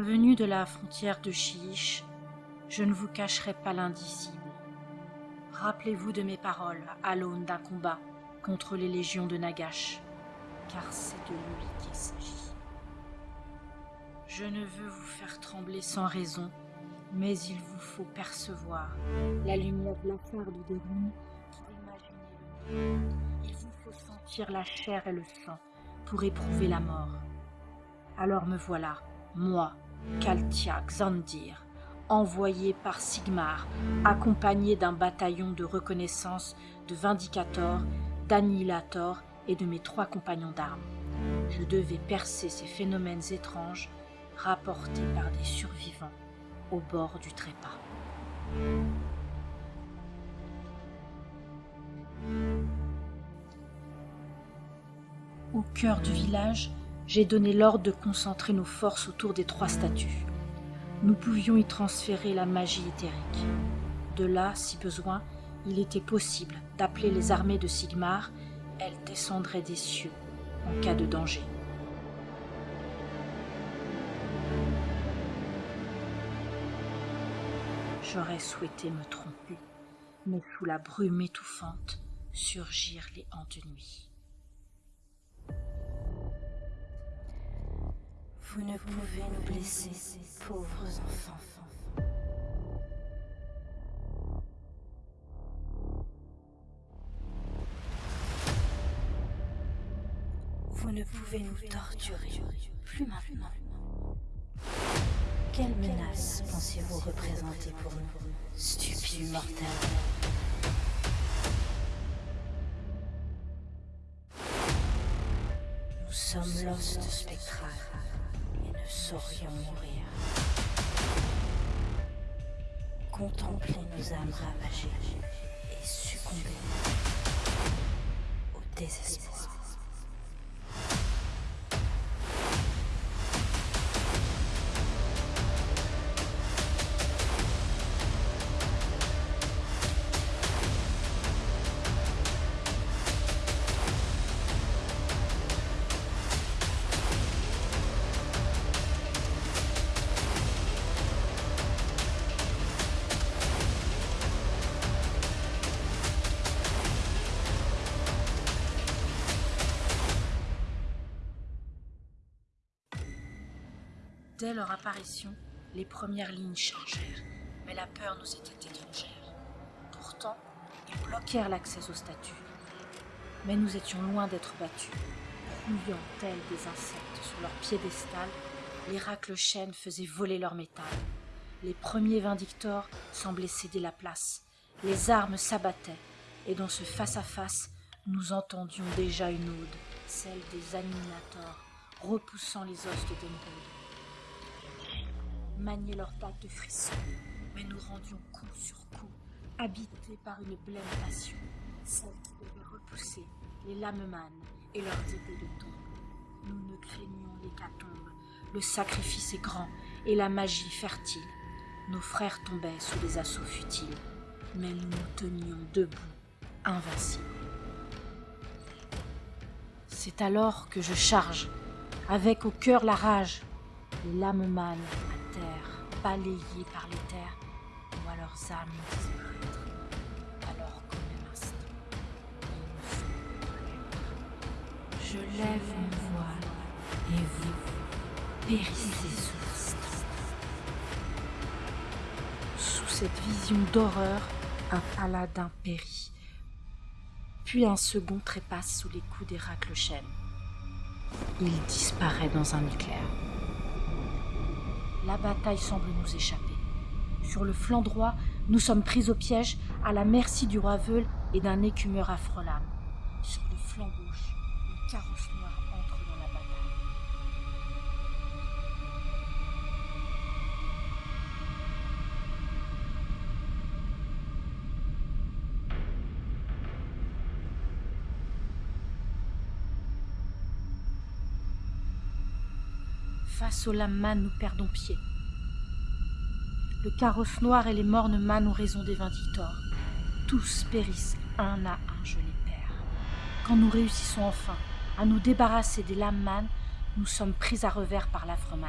Revenu de la frontière de Chiche, je ne vous cacherai pas l'indicible. Rappelez-vous de mes paroles à l'aune d'un combat contre les légions de Nagash, car c'est de lui qu'il s'agit. Je ne veux vous faire trembler sans raison, mais il vous faut percevoir la lumière blafarde des nuits pour imaginer le monde. Il vous faut sentir la chair et le sang pour éprouver la mort. Alors me voilà, moi, Kaltia Xandir, envoyé par Sigmar, accompagné d'un bataillon de reconnaissance de vindicateurs, d'annihilators et de mes trois compagnons d'armes. Je devais percer ces phénomènes étranges rapportés par des survivants au bord du trépas. Au cœur du village, j'ai donné l'ordre de concentrer nos forces autour des trois statues. Nous pouvions y transférer la magie éthérique. De là, si besoin, il était possible d'appeler les armées de Sigmar, elles descendraient des cieux en cas de danger. J'aurais souhaité me tromper, mais sous la brume étouffante surgirent les hantes. Vous ne pouvez nous blesser, pauvres enfants. Vous ne pouvez nous torturer, plus maintenant. Quelle menace pensez-vous représenter pour nous, stupides mortels? Nous sommes l'os spectral saurions mourir. Contempler nos âmes ravagées et succomber au désespoir. Dès leur apparition, les premières lignes changèrent, mais la peur nous était étrangère. Pourtant, ils bloquèrent l'accès aux statues. Mais nous étions loin d'être battus. Fouillant tels des insectes sur leur piédestal, les racles faisaient voler leur métal. Les premiers vindictors semblaient céder la place. Les armes s'abattaient, et dans ce face-à-face, nous entendions déjà une ode, celle des animators, repoussant les os de Denrod maniaient leurs dates de frissons, mais nous rendions coup sur coup, habités par une blême passion, celle qui devait repousser les lameman et leurs épées de tombe. Nous ne craignions l'hécatombe, le sacrifice est grand et la magie fertile. Nos frères tombaient sous des assauts futiles, mais nous nous tenions debout, invincibles. C'est alors que je charge, avec au cœur la rage, les balayés par les terres à leurs âmes disparaître, alors qu'au même instant, Je lève mon voile et vous périssez sous Sous cette vision d'horreur, un paladin périt. Puis un second trépasse sous les coups des. Il disparaît dans un éclair. La bataille semble nous échapper. Sur le flanc droit, nous sommes pris au piège, à la merci du roi Veul et d'un écumeur affrelame. Sur le flanc gauche, le carrosse noir Face au lama, nous perdons pied. Le carrosse noir et les mornes mânes ont raison des vindictors. Tous périssent un à un, je les perds. Quand nous réussissons enfin à nous débarrasser des lames nous sommes pris à revers par l'affreux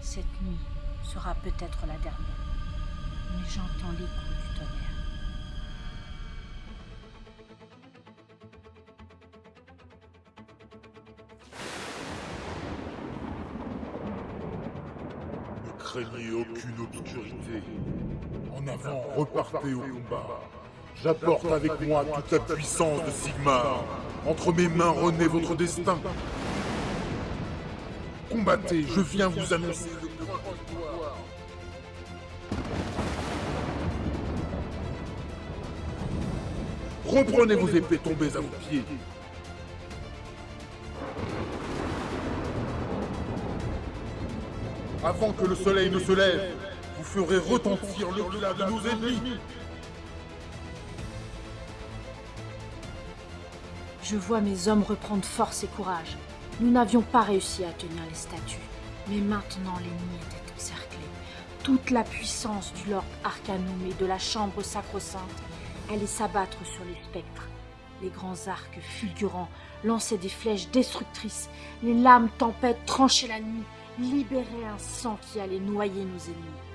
Cette nuit sera peut-être la dernière, mais j'entends l'écho du tonnerre. Craignez aucune obscurité. En avant, repartez au combat. J'apporte avec moi toute la puissance de Sigmar. Entre mes mains renaît votre destin. Combattez, je viens vous annoncer le. Reprenez vos épées tombées à vos pieds. Avant que le soleil ne se lève, vous ferez retentir le clan de nos ennemis. Je vois mes hommes reprendre force et courage. Nous n'avions pas réussi à tenir les statues, mais maintenant l'ennemi était encerclé. Toute la puissance du Lord Arcanum et de la Chambre sacro-sainte allait s'abattre sur les spectres. Les grands arcs fulgurants lançaient des flèches destructrices. Les lames tempêtes tranchaient la nuit, libéraient un sang qui allait noyer nos ennemis.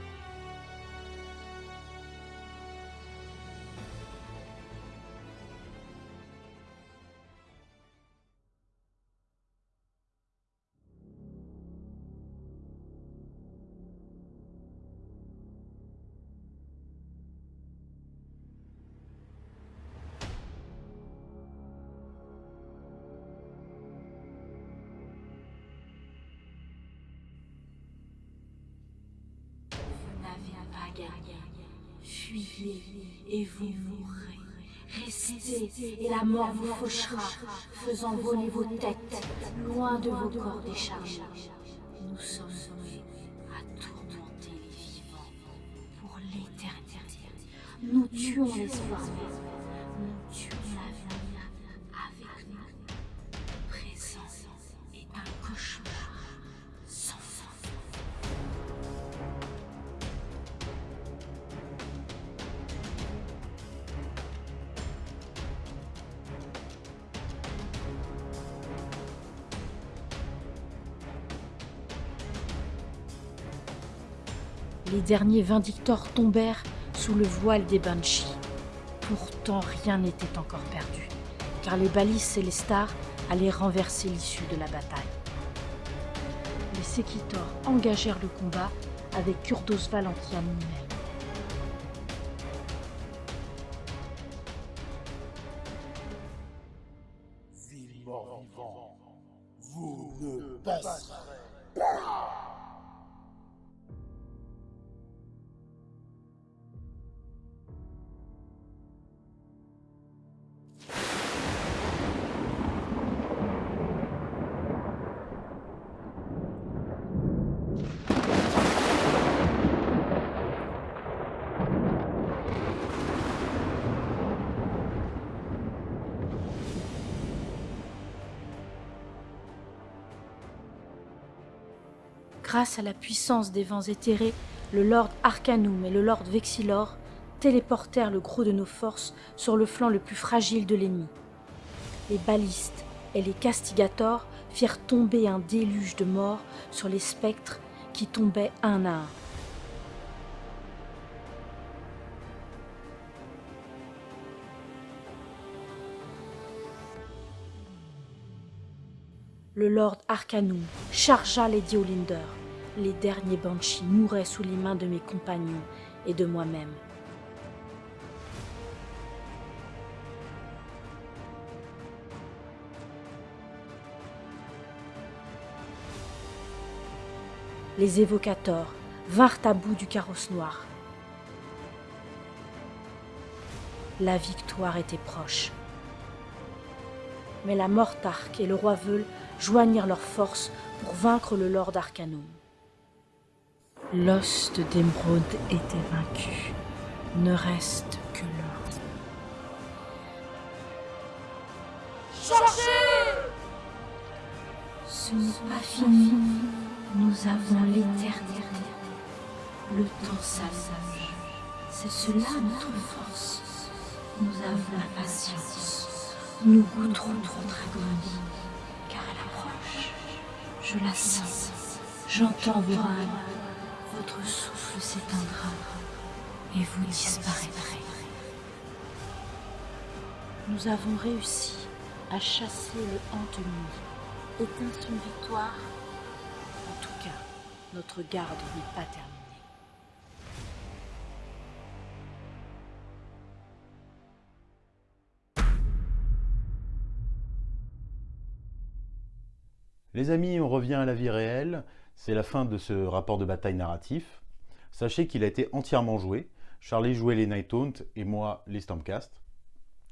Fuyez et vous mourrez. Restez et la mort vous fauchera, faisant voler vos têtes loin de vos corps déchargés. Nous sommes voués à tourmenter les vivants pour l'éternité. Nous tuons nous Les derniers vindictors tombèrent sous le voile des Banshees. Pourtant, rien n'était encore perdu, car les balises Célestars allaient renverser l'issue de la bataille. Les Sekitors engagèrent le combat avec Kurdos Valentian lui-même. Grâce à la puissance des vents éthérés, le Lord Arcanum et le Lord Vexilor téléportèrent le gros de nos forces sur le flanc le plus fragile de l'ennemi. Les balistes et les castigators firent tomber un déluge de morts sur les spectres qui tombaient un à un. Le Lord Arcanum chargea Lady Olinder. Les derniers Banshees mouraient sous les mains de mes compagnons et de moi-même. Les évocateurs vinrent à bout du carrosse noir. La victoire était proche. Mais la Mortarque et le roi Veul joignirent leurs forces pour vaincre le Lord Arcanum. L'os d'émeraude était vaincu. Ne reste que l'or. Ce n'est pas fini. Nous avons l'éternité. Le temps s'allonge. C'est cela notre force. Nous avons la patience. Nous goûterons notre agonie. Car elle approche. Je la sens. J'entends vos. Votre souffle s'éteindra et vous disparaîtrez. Nous avons réussi à chasser le nuit. Était-ce une victoire En tout cas, notre garde n'est pas terminée. Les amis, on revient à la vie réelle. C'est la fin de ce rapport de bataille narratif. Sachez qu'il a été entièrement joué. Charlie jouait les Night Haunt et moi les Stormcast.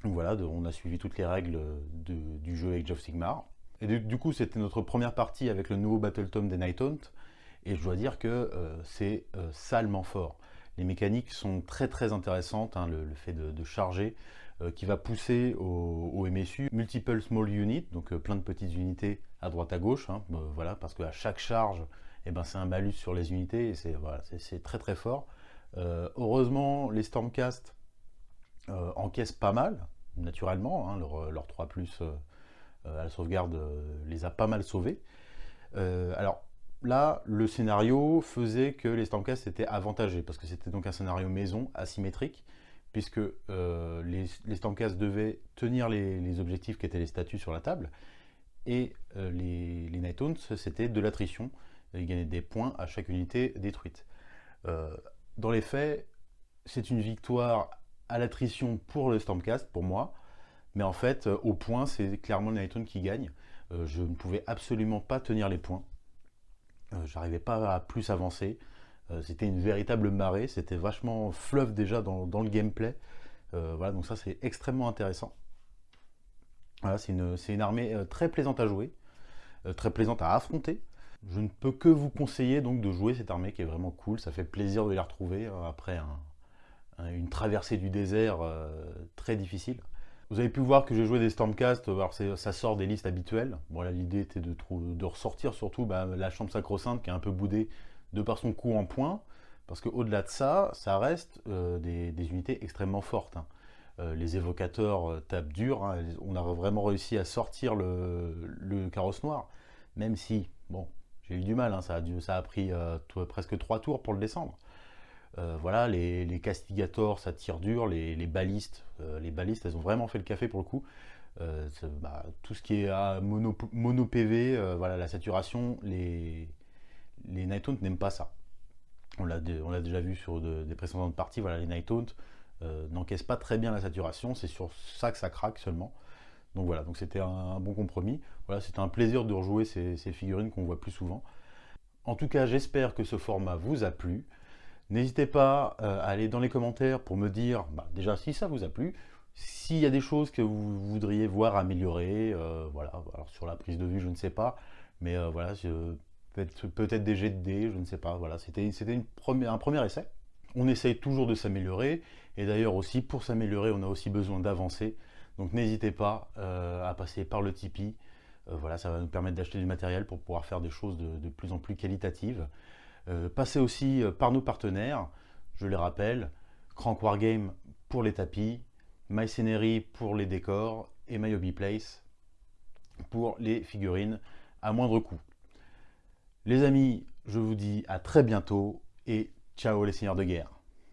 Donc voilà, on a suivi toutes les règles du jeu Age of Sigmar. Et du, coup, c'était notre première partie avec le nouveau Battle Tome des Night Haunt. Et je dois dire que euh, c'est euh, salement fort. Les mécaniques sont très très intéressantes, hein, le, fait de, charger, qui va pousser au, MSU multiple small units, donc plein de petites unités à droite à gauche, hein, voilà, parce qu'à chaque charge, eh ben, c'est un malus sur les unités, et c'est voilà, très très fort. heureusement, les Stormcast encaissent pas mal, naturellement, hein, leur, 3 plus à la sauvegarde les a pas mal sauvés. alors, là, le scénario faisait que les Stormcast étaient avantagés, parce que c'était donc un scénario maison, asymétrique, puisque euh, les, les, devaient tenir les, objectifs qui étaient les statuts sur la table, et euh, les, les c'était de l'attrition, ils gagnaient des points à chaque unité détruite. Euh, dans les faits, c'est une victoire à l'attrition pour le Stormcast, pour moi, mais en fait, au point, c'est clairement le Night qui gagne. je ne pouvais absolument pas tenir les points. J'arrivais pas à plus avancer. Euh, c'était une véritable marée, c'était vachement fleuve déjà dans, le gameplay. Euh, voilà, donc ça c'est extrêmement intéressant. Voilà, c'est une, une, armée très plaisante à jouer, très plaisante à affronter. Je ne peux que vous conseiller donc de jouer cette armée qui est vraiment cool, ça fait plaisir de les retrouver après une traversée du désert très difficile. Vous avez pu voir que j'ai joué des Stormcast, alors ça sort des listes habituelles. L'idée était de, de, ressortir surtout bah, la chambre sacro-sainte qui est un peu boudée de par son coup en point, parce qu'au-delà de ça, ça reste euh, des, unités extrêmement fortes. Hein. Euh, les évocateurs euh, tapent dur, hein. on a vraiment réussi à sortir le, carrosse noir, même si, bon, j'ai eu du mal, hein. ça, a pris presque trois tours pour le descendre. Voilà, les, castigators, ça tire dur, les, balistes, les balistes, elles ont vraiment fait le café pour le coup. Bah, tout ce qui est à mono, mono PV, voilà, la saturation, les, les Night n'aiment pas ça. On l'a déjà vu sur des précédentes parties, voilà, les Night n'encaissent pas très bien la saturation, c'est sur ça que ça craque seulement. Donc voilà, donc c'était un, bon compromis. Voilà, c'était un plaisir de rejouer ces figurines qu'on voit plus souvent. En tout cas, j'espère que ce format vous a plu. N'hésitez pas euh, à aller dans les commentaires pour me dire bah, déjà si ça vous a plu, s'il y a des choses que vous voudriez voir améliorer, euh, voilà, alors sur la prise de vue je ne sais pas, mais euh, voilà, peut-être des jets de dés, je ne sais pas, voilà, c'était un premier essai. On essaye toujours de s'améliorer, et d'ailleurs aussi pour s'améliorer on a aussi besoin d'avancer, donc n'hésitez pas à passer par le Tipeee, voilà, ça va nous permettre d'acheter du matériel pour pouvoir faire des choses de plus en plus qualitatives. Euh, passez aussi euh, par nos partenaires, je les rappelle, Crank Wargame pour les tapis, MyScenery pour les décors et My Place pour les figurines à moindre coût. Les amis, je vous dis à très bientôt et ciao les seigneurs de guerre